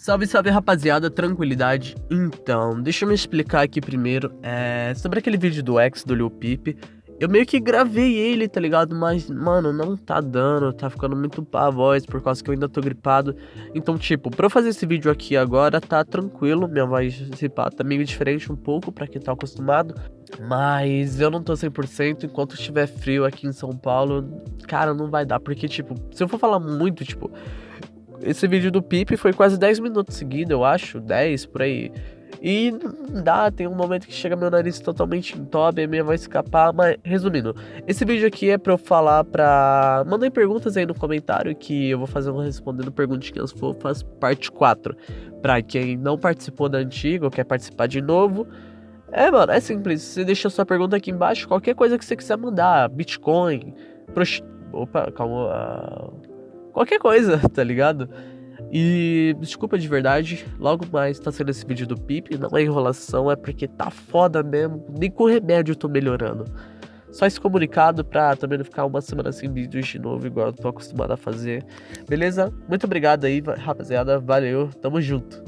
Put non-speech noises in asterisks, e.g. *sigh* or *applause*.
Salve, salve rapaziada, tranquilidade. Então, deixa eu me explicar aqui primeiro. É, sobre aquele vídeo do X do Lil Peep. Eu meio que gravei ele, tá ligado? Mas, mano, não tá dando, tá ficando muito pá a voz por causa que eu ainda tô gripado. Então, tipo, pra eu fazer esse vídeo aqui agora, tá tranquilo. Minha voz, se pá, tá meio diferente um pouco pra quem tá acostumado. Mas eu não tô 100%. Enquanto estiver frio aqui em São Paulo, cara, não vai dar. Porque, tipo, se eu for falar muito, tipo, esse vídeo do Pipe foi quase 10 minutos seguidos, eu acho, 10 por aí. E dá, tem um momento que chega meu nariz totalmente entope, a minha vai escapar, mas resumindo, esse vídeo aqui é pra eu falar pra... Mandem perguntas aí no comentário que eu vou fazer um respondendo perguntinhas fofas, parte 4. Pra quem não participou da antiga ou quer participar de novo, é, mano, é simples, você deixa sua pergunta aqui embaixo, qualquer coisa que você quiser mandar, Bitcoin, prost... Opa, calma qualquer coisa, *laughs* tá ligado? E desculpa de verdade, logo mais tá sendo esse vídeo do Pip, não é enrolação, é porque tá foda mesmo, nem com remédio eu tô melhorando. Só esse comunicado pra também não ficar uma semana sem vídeos de novo, igual eu tô acostumado a fazer. Beleza? Muito obrigado aí, rapaziada, valeu, tamo junto.